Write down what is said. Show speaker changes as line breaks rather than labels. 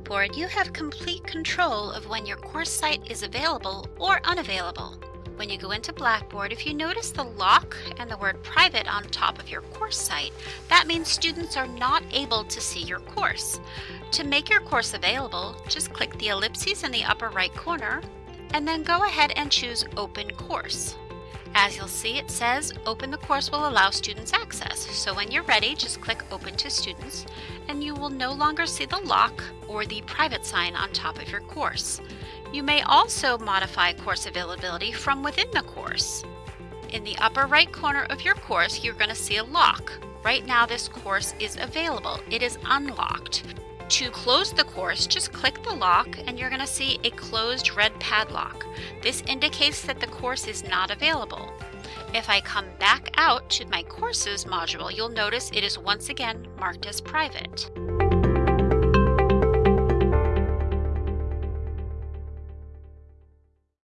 Blackboard, you have complete control of when your course site is available or unavailable. When you go into Blackboard, if you notice the lock and the word private on top of your course site, that means students are not able to see your course. To make your course available, just click the ellipses in the upper right corner and then go ahead and choose Open Course. As you'll see, it says Open the course will allow students access. So when you're ready, just click Open to Students and you will no longer see the lock or the private sign on top of your course. You may also modify course availability from within the course. In the upper right corner of your course, you're going to see a lock. Right now this course is available. It is unlocked. To close the course, just click the lock and you're going to see a closed red padlock. This indicates that the course is not available. If I come back out to my courses module, you'll notice it is once again marked as private.